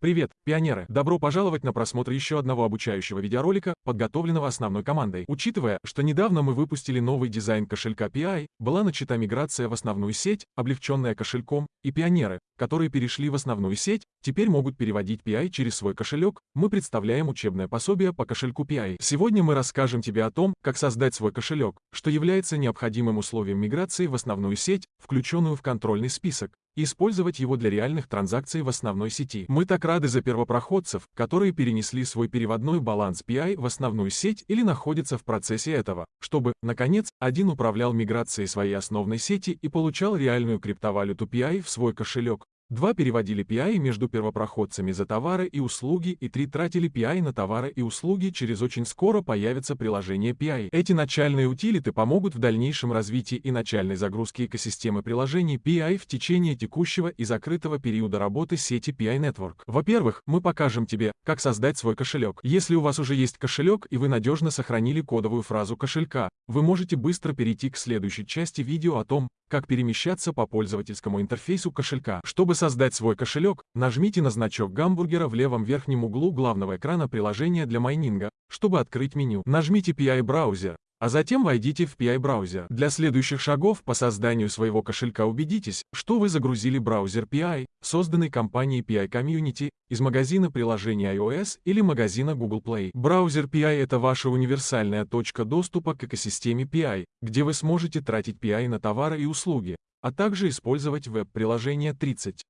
Привет, пионеры! Добро пожаловать на просмотр еще одного обучающего видеоролика, подготовленного основной командой. Учитывая, что недавно мы выпустили новый дизайн кошелька PI, была начата миграция в основную сеть, облегченная кошельком, и пионеры, которые перешли в основную сеть, теперь могут переводить PI через свой кошелек, мы представляем учебное пособие по кошельку PI. Сегодня мы расскажем тебе о том, как создать свой кошелек, что является необходимым условием миграции в основную сеть, включенную в контрольный список использовать его для реальных транзакций в основной сети. Мы так рады за первопроходцев, которые перенесли свой переводной баланс PI в основную сеть или находятся в процессе этого, чтобы, наконец, один управлял миграцией своей основной сети и получал реальную криптовалюту PI в свой кошелек, Два переводили PI между первопроходцами за товары и услуги, и три тратили PI на товары и услуги. Через очень скоро появится приложение PI. Эти начальные утилиты помогут в дальнейшем развитии и начальной загрузке экосистемы приложений PI в течение текущего и закрытого периода работы сети PI Network. Во-первых, мы покажем тебе, как создать свой кошелек. Если у вас уже есть кошелек и вы надежно сохранили кодовую фразу кошелька, вы можете быстро перейти к следующей части видео о том, как перемещаться по пользовательскому интерфейсу кошелька. Чтобы создать свой кошелек, нажмите на значок гамбургера в левом верхнем углу главного экрана приложения для майнинга. Чтобы открыть меню, нажмите PI браузер, а затем войдите в PI-браузер. Для следующих шагов по созданию своего кошелька убедитесь, что вы загрузили браузер PI, созданный компанией PI Community, из магазина приложений iOS или магазина Google Play. Браузер PI — это ваша универсальная точка доступа к экосистеме PI, где вы сможете тратить PI на товары и услуги, а также использовать веб-приложение 30.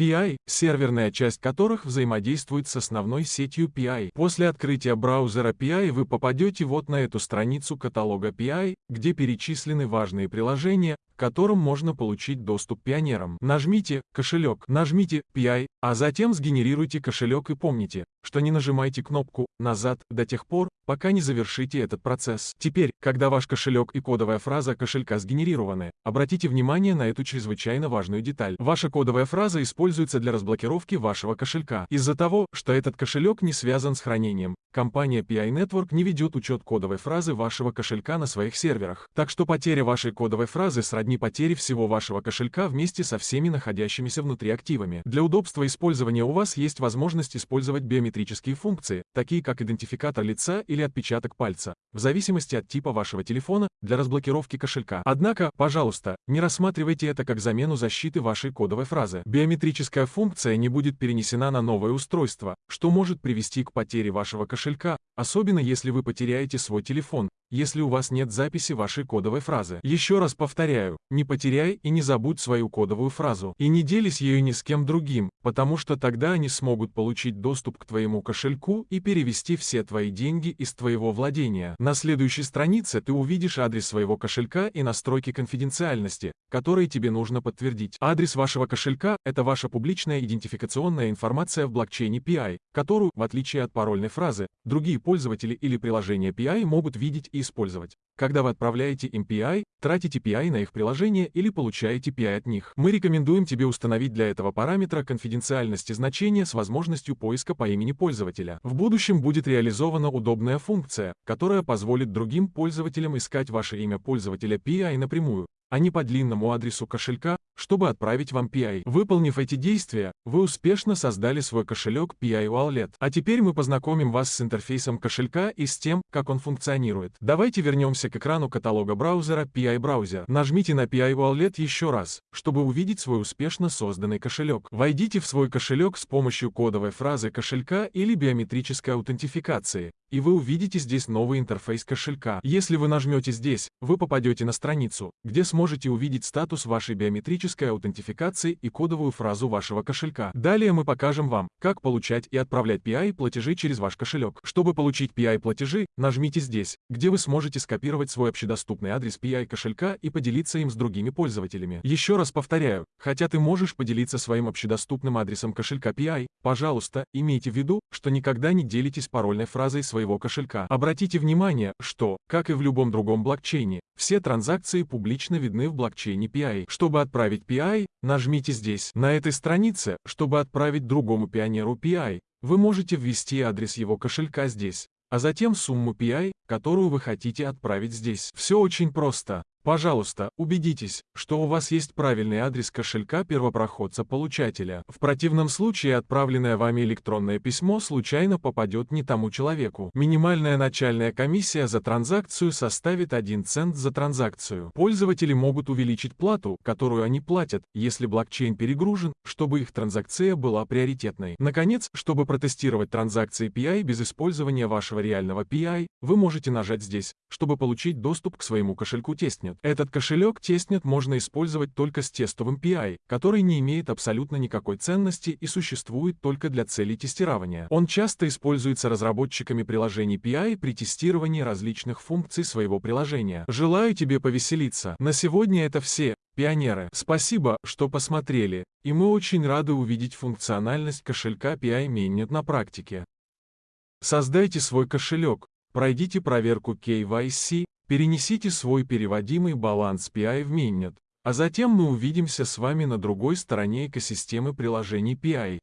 PI, серверная часть которых взаимодействует с основной сетью PI. После открытия браузера PI вы попадете вот на эту страницу каталога PI, где перечислены важные приложения, к которым можно получить доступ пионерам. Нажмите «Кошелек», нажмите «PI», а затем сгенерируйте кошелек и помните, что не нажимайте кнопку «Назад» до тех пор, пока не завершите этот процесс. Теперь, когда ваш кошелек и кодовая фраза кошелька сгенерированы, обратите внимание на эту чрезвычайно важную деталь. Ваша кодовая фраза используется для разблокировки вашего кошелька. Из-за того, что этот кошелек не связан с хранением, компания PI Network не ведет учет кодовой фразы вашего кошелька на своих серверах. Так что потеря вашей кодовой фразы сродни потере всего вашего кошелька вместе со всеми находящимися внутри активами. Для удобства использования у вас есть возможность использовать биометрические функции, такие как идентификатор лица или отпечаток пальца, в зависимости от типа вашего телефона, для разблокировки кошелька. Однако, пожалуйста, не рассматривайте это как замену защиты вашей кодовой фразы. Биометрическая функция не будет перенесена на новое устройство, что может привести к потере вашего кошелька, особенно если вы потеряете свой телефон, если у вас нет записи вашей кодовой фразы. Еще раз повторяю, не потеряй и не забудь свою кодовую фразу. И не делись ею ни с кем другим, потому что тогда они смогут получить доступ к твоему кошельку и перевести все твои деньги из твоего владения. На следующей странице ты увидишь адрес своего кошелька и настройки конфиденциальности, которые тебе нужно подтвердить. Адрес вашего кошелька — это ваша публичная идентификационная информация в блокчейне PI, которую, в отличие от парольной фразы, другие пользователи или приложения PI могут видеть и использовать. Когда вы отправляете им PI, тратите PI на их приложение или получаете PI от них. Мы рекомендуем тебе установить для этого параметра конфиденциальности значения с возможностью поиска по имени пользователя. В будущем будет реализована удобная функция, которая позволит другим пользователям искать ваше имя пользователя PI напрямую, а не по длинному адресу кошелька, чтобы отправить вам PI. Выполнив эти действия, вы успешно создали свой кошелек PI Wallet. А теперь мы познакомим вас с интерфейсом кошелька и с тем, как он функционирует. Давайте вернемся к экрану каталога браузера PI Browser. Нажмите на PI Wallet еще раз, чтобы увидеть свой успешно созданный кошелек. Войдите в свой кошелек с помощью кодовой фразы кошелька или биометрической аутентификации, и вы увидите здесь новый интерфейс кошелька. Если вы нажмете здесь, вы попадете на страницу, где сможете увидеть статус вашей биометрической аутентификации и кодовую фразу вашего кошелька. Далее мы покажем вам, как получать и отправлять PI-платежи через ваш кошелек. Чтобы получить PI-платежи, нажмите здесь, где вы сможете скопировать свой общедоступный адрес PI-кошелька и поделиться им с другими пользователями. Еще раз повторяю, хотя ты можешь поделиться своим общедоступным адресом кошелька PI, пожалуйста, имейте в виду, что никогда не делитесь парольной фразой своего кошелька. Обратите внимание, что, как и в любом другом блокчейне, все транзакции публично видны в блокчейне PI. Чтобы отправить PI, нажмите здесь. На этой странице, чтобы отправить другому пионеру PI, вы можете ввести адрес его кошелька здесь, а затем сумму PI, которую вы хотите отправить здесь. Все очень просто. Пожалуйста, убедитесь, что у вас есть правильный адрес кошелька первопроходца-получателя. В противном случае отправленное вами электронное письмо случайно попадет не тому человеку. Минимальная начальная комиссия за транзакцию составит 1 цент за транзакцию. Пользователи могут увеличить плату, которую они платят, если блокчейн перегружен, чтобы их транзакция была приоритетной. Наконец, чтобы протестировать транзакции PI без использования вашего реального PI, вы можете нажать здесь, чтобы получить доступ к своему кошельку тестнет. Testnet. Этот кошелек Testnet можно использовать только с тестовым PI, который не имеет абсолютно никакой ценности и существует только для целей тестирования. Он часто используется разработчиками приложений PI при тестировании различных функций своего приложения. Желаю тебе повеселиться. На сегодня это все. Пионеры, спасибо, что посмотрели, и мы очень рады увидеть функциональность кошелька PI Mainnet на практике. Создайте свой кошелек, пройдите проверку KYC, Перенесите свой переводимый баланс PI в Minnet, а затем мы увидимся с вами на другой стороне экосистемы приложений PI.